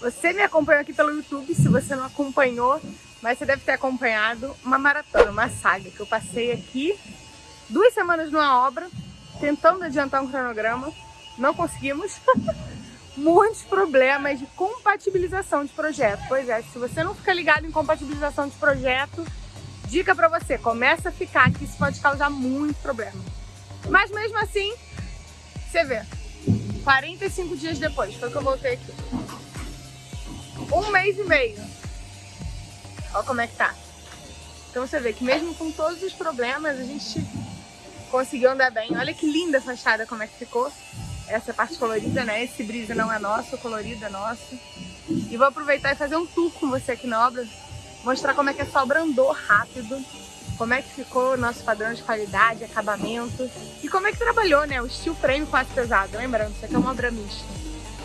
Você me acompanhou aqui pelo YouTube, se você não acompanhou, mas você deve ter acompanhado uma maratona, uma saga que eu passei aqui duas semanas numa obra, tentando adiantar um cronograma, não conseguimos. Muitos problemas de compatibilização de projeto. Pois é, se você não fica ligado em compatibilização de projeto, dica pra você, começa a ficar que isso pode causar muito problema. Mas mesmo assim, você vê, 45 dias depois, foi que eu voltei aqui. Um mês e meio. Olha como é que tá. Então você vê que mesmo com todos os problemas, a gente conseguiu andar bem. Olha que linda a fachada como é que ficou. Essa parte colorida, né? Esse brise não é nosso, o colorido é nosso. E vou aproveitar e fazer um tour com você aqui na obra. Mostrar como é que essa obra andou rápido. Como é que ficou o nosso padrão de qualidade, acabamento. E como é que trabalhou, né? O steel frame aço pesado. Lembrando, isso aqui é uma obra mista.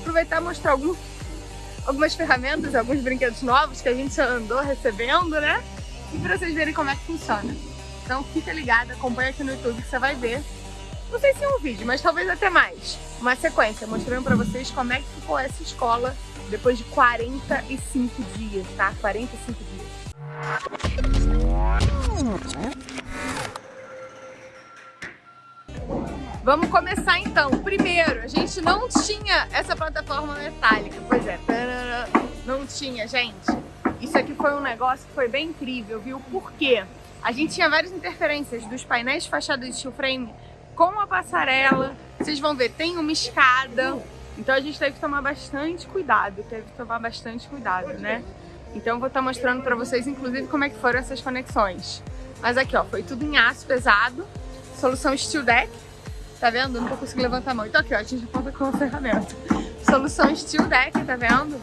Aproveitar e mostrar algum, algumas ferramentas, alguns brinquedos novos que a gente andou recebendo, né? E pra vocês verem como é que funciona. Então fica ligado, acompanha aqui no YouTube que você vai ver. Não sei se é um vídeo, mas talvez até mais. Uma sequência, mostrando pra vocês como é que ficou essa escola depois de 45 dias, tá? 45 dias. Vamos começar então. Primeiro, a gente não tinha essa plataforma metálica. Pois é, não tinha, gente. Isso aqui foi um negócio que foi bem incrível, viu? Por quê? A gente tinha várias interferências dos painéis de fachada de steel frame com a passarela. Vocês vão ver, tem uma escada. Então a gente teve que tomar bastante cuidado, teve que tomar bastante cuidado, né? Então vou estar mostrando para vocês, inclusive, como é que foram essas conexões. Mas aqui, ó, foi tudo em aço pesado, solução Steel Deck, tá vendo? Não tô conseguindo levantar a mão. Então aqui, ó, a gente aponta com a ferramenta. Solução Steel Deck, tá vendo?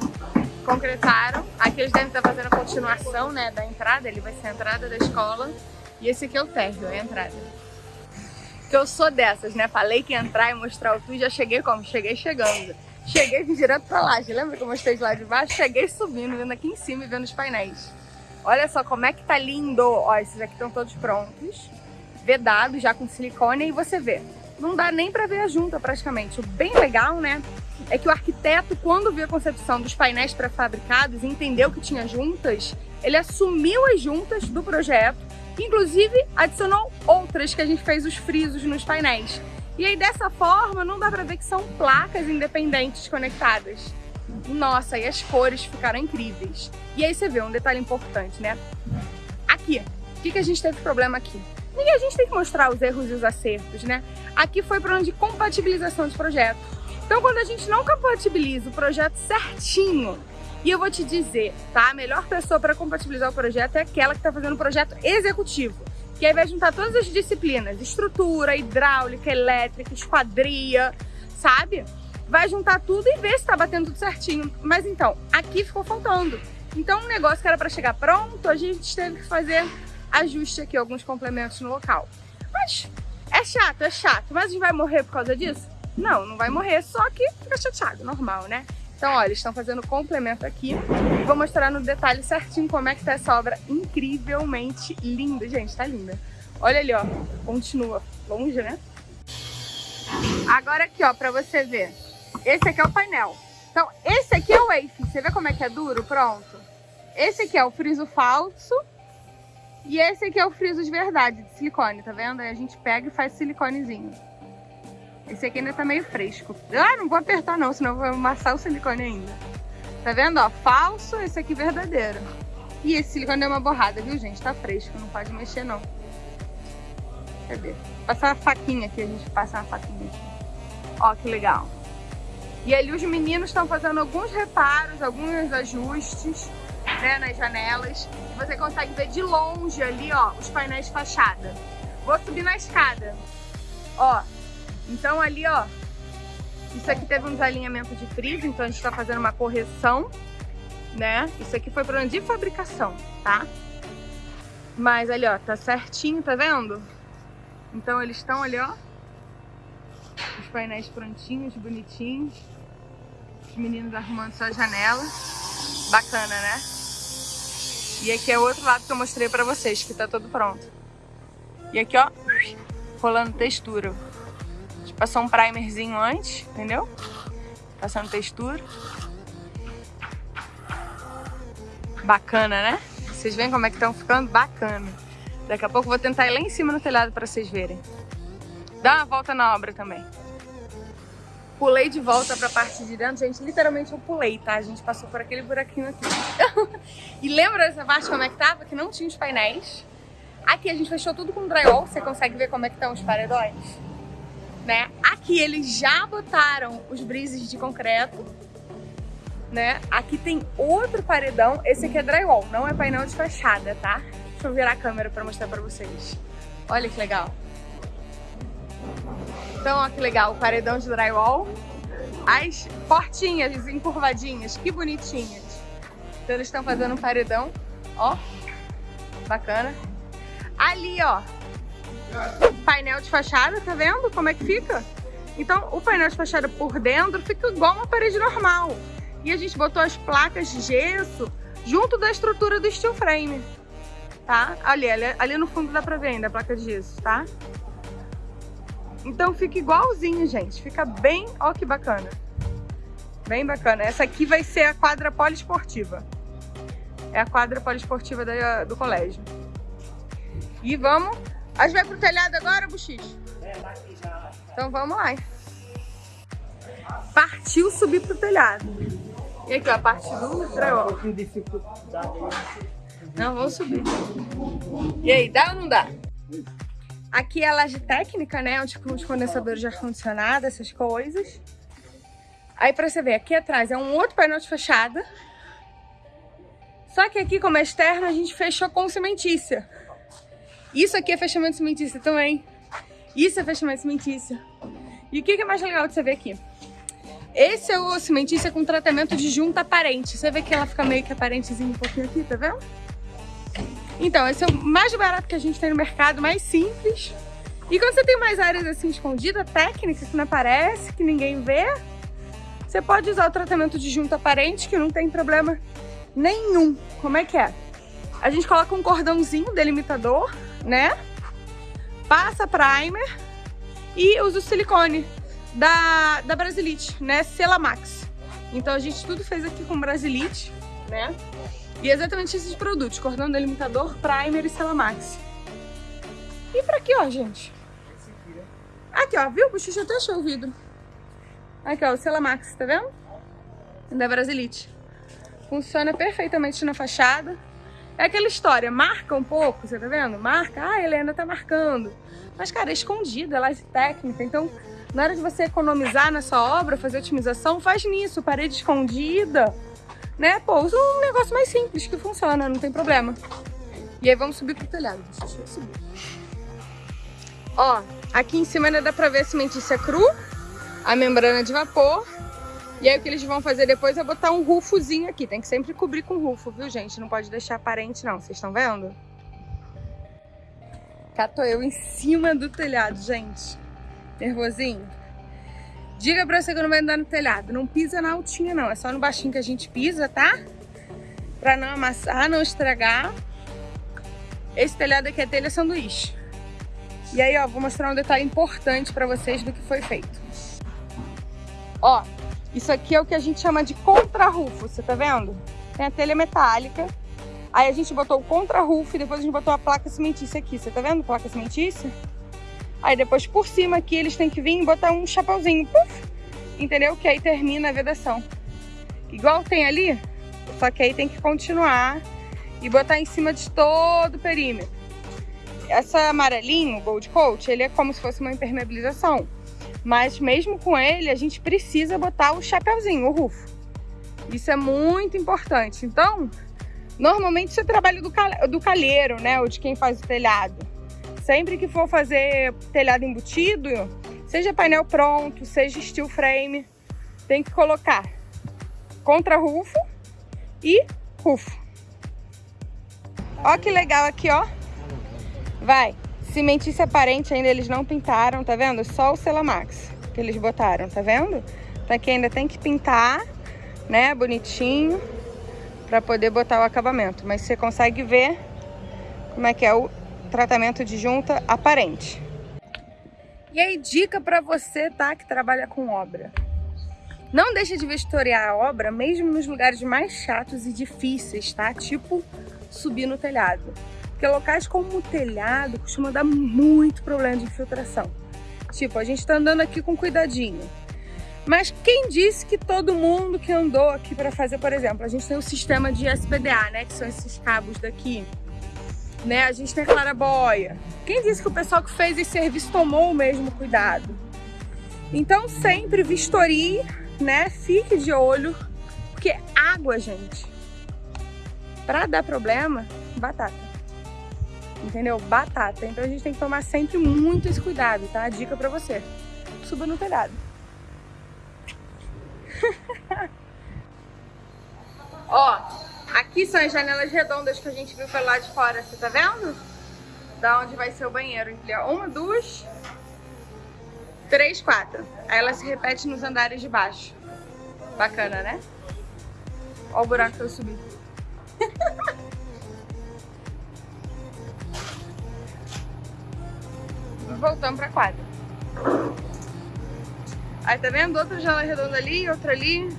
Concretaram. Aqui eles devem estar fazendo a continuação, né, da entrada, ele vai ser a entrada da escola. E esse aqui é o térreo, é a entrada. Que eu sou dessas, né? Falei que entrar e mostrar o tour, já cheguei como? Cheguei chegando. Cheguei direto pra laje. Lembra que eu mostrei de lá de baixo? Cheguei subindo, vindo aqui em cima e vendo os painéis. Olha só como é que tá lindo. Ó, esses aqui estão todos prontos. Vedados, já com silicone. E você vê, não dá nem pra ver a junta praticamente. O bem legal, né? É que o arquiteto, quando viu a concepção dos painéis pré-fabricados e entendeu que tinha juntas, ele assumiu as juntas do projeto, inclusive adicionou outras que a gente fez os frisos nos painéis. E aí dessa forma não dá pra ver que são placas independentes conectadas. Nossa, e as cores ficaram incríveis. E aí você vê um detalhe importante, né? Aqui, o que, que a gente teve problema aqui? E a gente tem que mostrar os erros e os acertos, né? Aqui foi problema de compatibilização de projeto. Então quando a gente não compatibiliza o projeto certinho, e eu vou te dizer, tá? A melhor pessoa para compatibilizar o projeto é aquela que está fazendo o projeto executivo que aí vai juntar todas as disciplinas, estrutura, hidráulica, elétrica, esquadria, sabe? Vai juntar tudo e ver se tá batendo tudo certinho. Mas então, aqui ficou faltando. Então, um negócio que era para chegar pronto, a gente teve que fazer ajuste aqui, alguns complementos no local. Mas é chato, é chato. Mas a gente vai morrer por causa disso? Não, não vai morrer, só que fica chateado, normal, né? Então, olha, estão fazendo complemento aqui. Vou mostrar no detalhe certinho como é que tá essa obra incrivelmente linda. Gente, tá linda. Olha ali, ó. Continua. Longe, né? Agora aqui, ó, pra você ver. Esse aqui é o painel. Então, esse aqui é o wafe. Você vê como é que é duro? Pronto. Esse aqui é o friso falso. E esse aqui é o friso de verdade, de silicone, tá vendo? Aí a gente pega e faz siliconezinho. Esse aqui ainda tá meio fresco. Ah, não vou apertar não, senão eu vou amassar o silicone ainda. Tá vendo, ó? Falso, esse aqui verdadeiro. E esse silicone é uma borrada, viu, gente? Tá fresco, não pode mexer, não. Cadê? Passar a faquinha aqui, a gente passa uma faquinha aqui. Ó, que legal. E ali os meninos estão fazendo alguns reparos, alguns ajustes, né, nas janelas. Você consegue ver de longe ali, ó, os painéis de fachada. Vou subir na escada. Ó, então ali, ó, isso aqui teve um desalinhamento de friso, então a gente tá fazendo uma correção, né? Isso aqui foi problema de fabricação, tá? Mas ali, ó, tá certinho, tá vendo? Então eles estão ali, ó, os painéis prontinhos, bonitinhos. Os meninos arrumando sua janela. Bacana, né? E aqui é o outro lado que eu mostrei pra vocês, que tá todo pronto. E aqui, ó, rolando textura. Passou um primerzinho antes, entendeu? Passando textura. Bacana, né? Vocês veem como é que estão ficando? Bacana. Daqui a pouco eu vou tentar ir lá em cima no telhado para vocês verem. Dá uma volta na obra também. Pulei de volta para a parte de dentro. Gente, literalmente eu pulei, tá? A gente passou por aquele buraquinho aqui. e lembra dessa parte como é que tava? Que não tinha os painéis. Aqui a gente fechou tudo com drywall. Você consegue ver como é que estão os paredões? Né? Aqui eles já botaram os brises de concreto. Né? Aqui tem outro paredão. Esse aqui é drywall, não é painel de fachada, tá? Deixa eu virar a câmera para mostrar para vocês. Olha que legal. Então, ó que legal, o paredão de drywall. As portinhas encurvadinhas, que bonitinhas. Então eles estão fazendo um paredão, ó. Bacana. Ali, ó, painel de fachada, tá vendo como é que fica? Então, o painel de fachada por dentro fica igual uma parede normal. E a gente botou as placas de gesso junto da estrutura do steel frame, tá? Ali, ali, ali no fundo dá pra ver ainda a placa de gesso, tá? Então fica igualzinho, gente. Fica bem... Ó que bacana. Bem bacana. Essa aqui vai ser a quadra poliesportiva. É a quadra poliesportiva da, do colégio. E vamos... A gente vai pro telhado agora, Buxixe? É, aqui já. Então vamos lá. Partiu subir pro telhado. E aqui, ó, a parte do drywall. Não, vamos subir. E aí, dá ou não dá? Aqui é a laje técnica, né? Onde ficam os condensadores de ar-condicionado, essas coisas. Aí pra você ver, aqui atrás é um outro painel de fachada. Só que aqui, como é externo, a gente fechou com cimentícia. Isso aqui é fechamento cimentícia também. Isso é fechamento cimentícia. E o que é mais legal de você ver aqui? Esse é o cimentícia com tratamento de junta aparente. Você vê que ela fica meio que aparentezinho um pouquinho aqui, tá vendo? Então, esse é o mais barato que a gente tem no mercado, mais simples. E quando você tem mais áreas assim escondidas, técnicas, que não aparece, que ninguém vê, você pode usar o tratamento de junta aparente, que não tem problema nenhum. Como é que é? A gente coloca um cordãozinho delimitador, né? Passa primer e usa o silicone da, da Brasilite, né? Celamax. Então a gente tudo fez aqui com Brasilite, né? E exatamente esses produtos, cordão delimitador, primer e Celamax. E pra aqui, ó, gente. Aqui, ó, viu? O bochicho até achou o vidro. Aqui, ó, o Celamax, tá vendo? Da Brasilite. Funciona perfeitamente na fachada. É aquela história, marca um pouco, você tá vendo? Marca, ah, a Helena tá marcando. Mas, cara, é escondida, ela é técnica. Então, na hora de você economizar nessa obra, fazer otimização, faz nisso, parede escondida né? Pô, usa um negócio mais simples que funciona, não tem problema. E aí vamos subir pro telhado. Deixa eu subir. Ó, aqui em cima ainda dá pra ver a cimentícia cru, a membrana de vapor. E aí o que eles vão fazer depois é botar um rufozinho aqui. Tem que sempre cobrir com rufo, viu, gente? Não pode deixar aparente, não. Vocês estão vendo? Cá tô eu em cima do telhado, gente. Nervosinho? Diga pra você que não vai andar no telhado. Não pisa na altinha, não. É só no baixinho que a gente pisa, tá? Pra não amassar, não estragar. Esse telhado aqui é telha sanduíche. E aí, ó, vou mostrar um detalhe importante pra vocês do que foi feito. Ó, isso aqui é o que a gente chama de contra-rufo, você tá vendo? Tem a telha metálica. Aí a gente botou o contra-rufo e depois a gente botou a placa cimentícia aqui. Você tá vendo placa cimentícia? Aí depois por cima aqui eles têm que vir e botar um chapéuzinho, puff, entendeu? Que aí termina a vedação. Igual tem ali, só que aí tem que continuar e botar em cima de todo o perímetro. Essa amarelinho, Gold Coat, ele é como se fosse uma impermeabilização. Mas mesmo com ele, a gente precisa botar o chapéuzinho, o rufo. Isso é muito importante. Então, normalmente isso é trabalho do, do calheiro, né? Ou de quem faz o telhado. Sempre que for fazer telhado embutido, seja painel pronto, seja steel frame, tem que colocar contra-rufo e rufo. Ó que legal aqui, ó. Vai. Cimentícia aparente ainda eles não pintaram, tá vendo? Só o Celamax que eles botaram, tá vendo? Então aqui ainda tem que pintar, né? Bonitinho, pra poder botar o acabamento. Mas você consegue ver como é que é o tratamento de junta aparente. E aí, dica para você, tá, que trabalha com obra. Não deixa de vistoriar a obra, mesmo nos lugares mais chatos e difíceis, tá? Tipo subir no telhado. Porque locais como o telhado costumam dar muito problema de infiltração. Tipo, a gente tá andando aqui com cuidadinho. Mas quem disse que todo mundo que andou aqui para fazer, por exemplo, a gente tem o sistema de SPDA, né? Que são esses cabos daqui. Né? A gente tem clarabóia. Quem disse que o pessoal que fez esse serviço tomou o mesmo cuidado? Então sempre vistorie, né? Fique de olho, porque água, gente, para dar problema, batata. Entendeu? Batata. Então a gente tem que tomar sempre muito esse cuidado, tá? Dica para você. Suba no telhado. Ó, aqui são as janelas redondas que a gente viu pelo lado de fora, você tá vendo? Da onde vai ser o banheiro. Uma, duas, três, quatro. Aí ela se repete nos andares de baixo. Bacana, né? Ó o buraco que eu subi. Voltamos pra quadra. Aí tá vendo? Outra janela redonda ali, outra ali.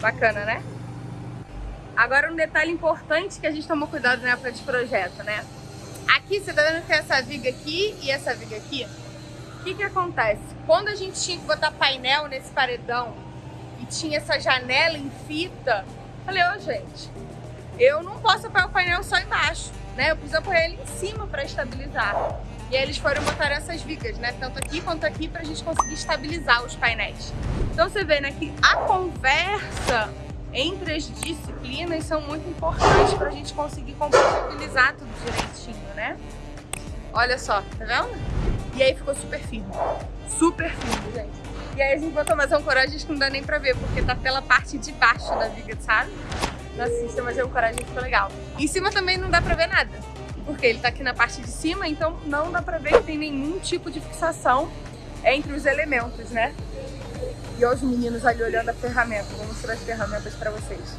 Bacana, né? Agora um detalhe importante que a gente tomou cuidado na época de projeto, né? Aqui, você tá vendo que essa viga aqui e essa viga aqui? O que que acontece? Quando a gente tinha que botar painel nesse paredão e tinha essa janela em fita, falei, ô oh, gente, eu não posso apoiar o painel só embaixo, né? Eu preciso apoiar ele em cima para estabilizar. E aí eles foram botar essas vigas, né? Tanto aqui quanto aqui pra gente conseguir estabilizar os painéis. Então você vê, né, que a conversa entre as disciplinas são muito importantes pra gente conseguir compatibilizar tudo direitinho, né? Olha só, tá vendo? E aí ficou super firme. Super firme, gente. E aí a gente botou mais um coragem que não dá nem pra ver, porque tá pela parte de baixo da viga, sabe? Não assista, mas um coragem ficou legal. Em cima também não dá pra ver nada porque ele tá aqui na parte de cima, então não dá pra ver que tem nenhum tipo de fixação entre os elementos, né? E olha os meninos ali olhando a ferramenta. Vou mostrar as ferramentas pra vocês.